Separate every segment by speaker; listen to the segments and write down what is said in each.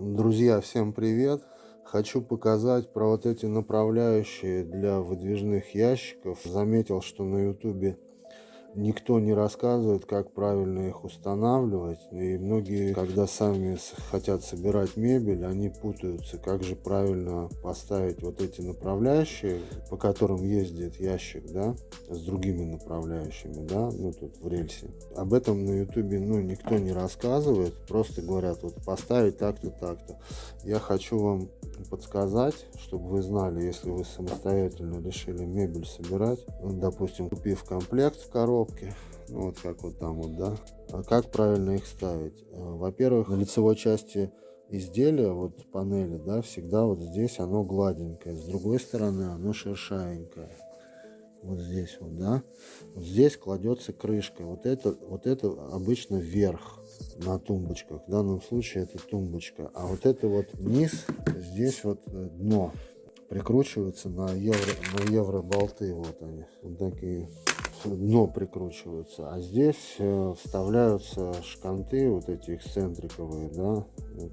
Speaker 1: Друзья, всем привет! Хочу показать про вот эти направляющие для выдвижных ящиков. Заметил, что на ютубе никто не рассказывает, как правильно их устанавливать. И многие, когда сами хотят собирать мебель, они путаются, как же правильно поставить вот эти направляющие, по которым ездит ящик, да, с другими направляющими, да, ну тут в рельсе. Об этом на ютубе, ну, никто не рассказывает, просто говорят, вот поставить так-то, так-то. Я хочу вам подсказать, чтобы вы знали, если вы самостоятельно решили мебель собирать, допустим, купив комплект в коробке, ну, вот как вот там вот, да, а как правильно их ставить? Э, во-первых, на лицевой части изделия, вот панели, да, всегда вот здесь оно гладенькое, с другой стороны оно шершавенькое. Вот здесь вот, да. Вот здесь кладется крышка. Вот это, вот это обычно вверх на тумбочках. В данном случае это тумбочка. А вот это вот низ, здесь вот э, дно прикручивается на евро, на евро болты. Вот они. Вот такие дно прикручиваются. А здесь э, вставляются шканты, вот эти эксцентриковые, да,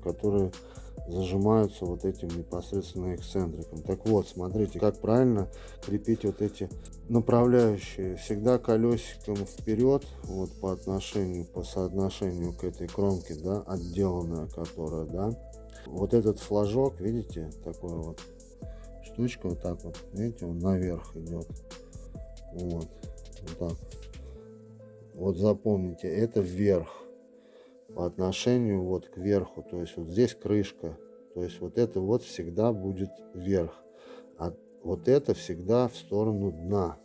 Speaker 1: которые зажимаются вот этим непосредственно эксцентриком. Так вот, смотрите, как правильно крепить вот эти направляющие. Всегда колесиком вперед, вот по отношению, по соотношению к этой кромке, да, отделанная которая, да. Вот этот флажок, видите, такой вот штучка, вот так вот, видите, он наверх идет. Вот, вот так. Вот запомните, это вверх по отношению вот к верху. То есть вот здесь крышка. То есть вот это вот всегда будет вверх. А вот это всегда в сторону дна,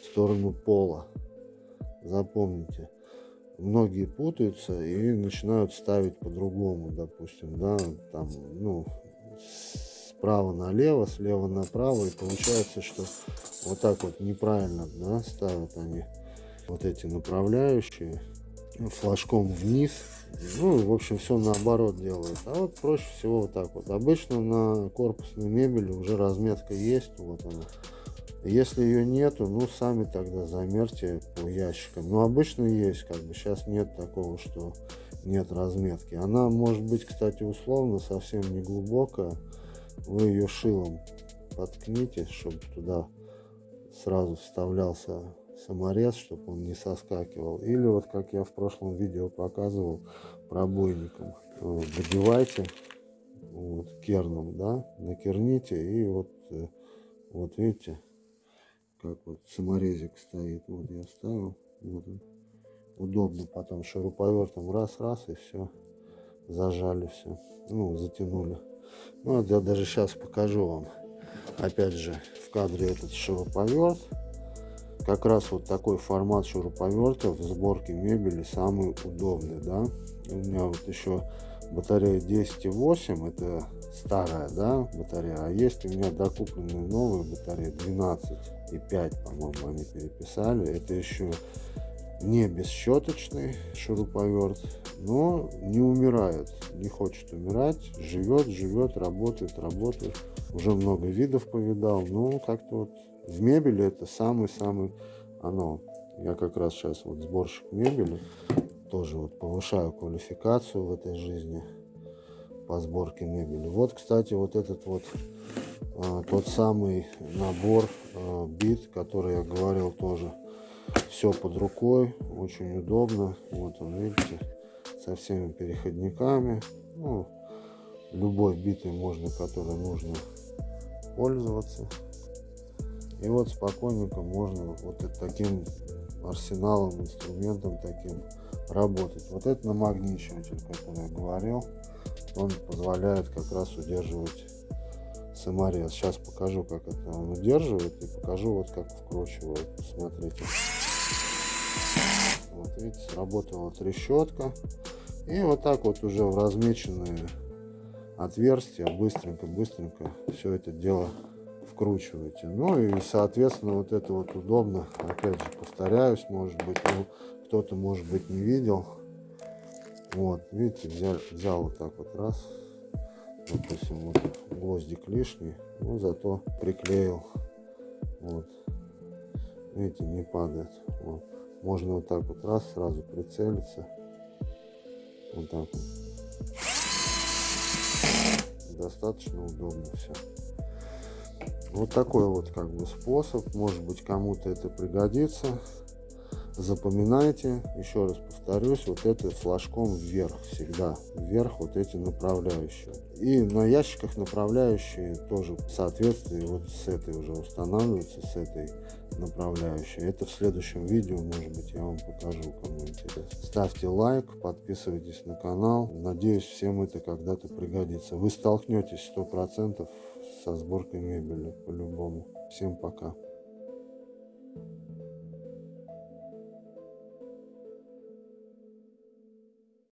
Speaker 1: в сторону пола. Запомните. Многие путаются и начинают ставить по-другому, допустим, да, там, ну, справа налево, слева направо, и получается, что вот так вот неправильно, да, ставят они вот эти направляющие флажком вниз. Ну, в общем, все наоборот делают. А вот проще всего вот так вот. Обычно на корпусной мебели уже разметка есть. Вот она. Если ее нету, ну, сами тогда замерьте по ящикам. Но обычно есть, как бы. Сейчас нет такого, что нет разметки. Она может быть, кстати, условно совсем не глубокая. Вы ее шилом подкните, чтобы туда сразу вставлялся саморез, чтобы он не соскакивал. Или вот как я в прошлом видео показывал пробойником. Надевайте вот, керном, да, накерните и вот, э, вот видите, как вот саморезик стоит. Вот я вставил. Вот он. Удобно потом шуруповертом раз-раз и все. Зажали все. Ну, затянули. Ну, вот я даже сейчас покажу вам. Опять же, в кадре этот шуруповерт как раз вот такой формат шуруповерта в сборке мебели самый удобный, да. У меня вот еще батарея 10,8, это старая, да, батарея, а есть у меня докупленные новые батареи 12,5, по-моему, они переписали. Это еще не бесщеточный шуруповерт, но не умирает, не хочет умирать, живет, живет, работает, работает. Уже много видов повидал, но как-то вот в мебели это самый-самый оно. Я как раз сейчас вот сборщик мебели, тоже вот повышаю квалификацию в этой жизни по сборке мебели. Вот, кстати, вот этот вот а, тот самый набор а, бит, который я говорил тоже. Все под рукой, очень удобно. Вот он, видите, со всеми переходниками. Ну, любой битой можно, которой нужно пользоваться. И вот спокойненько можно вот таким арсеналом, инструментом таким работать. Вот это намагничиватель, который я говорил, он позволяет как раз удерживать саморез. Сейчас покажу, как это он удерживает и покажу вот как вкручивает. Смотрите. Вот видите, сработала трещотка. И вот так вот уже в размеченные отверстия быстренько-быстренько все это дело вкручиваете. Ну и, соответственно, вот это вот удобно. Опять же, повторяюсь, может быть, ну, кто-то, может быть, не видел. Вот, видите, взял, взял вот так вот раз. Допустим, вот гвоздик лишний, но зато приклеил. Вот. Видите, не падает. Вот. Можно вот так вот раз, сразу прицелиться. Вот так вот. достаточно удобно все. Вот такой вот как бы способ, может быть кому-то это пригодится. Запоминайте, еще раз повторюсь, вот это флажком вверх всегда, вверх вот эти направляющие. И на ящиках направляющие тоже в соответствии вот с этой уже устанавливаются, с этой направляющей. Это в следующем видео, может быть, я вам покажу, кому интересно. Ставьте лайк, подписывайтесь на канал. Надеюсь, всем это когда-то пригодится. Вы столкнетесь 100% со сборкой мебели по-любому. Всем пока.